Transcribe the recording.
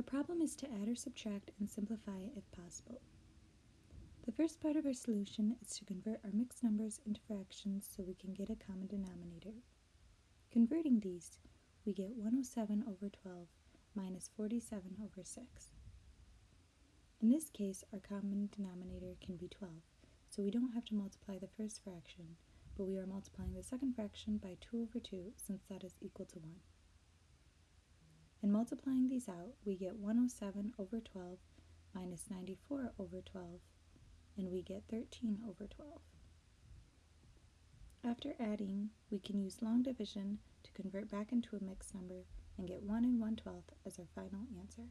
Our problem is to add or subtract and simplify if possible. The first part of our solution is to convert our mixed numbers into fractions so we can get a common denominator. Converting these, we get 107 over 12 minus 47 over 6. In this case, our common denominator can be 12, so we don't have to multiply the first fraction, but we are multiplying the second fraction by 2 over 2 since that is equal to 1. In multiplying these out, we get 107 over 12 minus 94 over 12, and we get 13 over 12. After adding, we can use long division to convert back into a mixed number and get 1 and 1 12th as our final answer.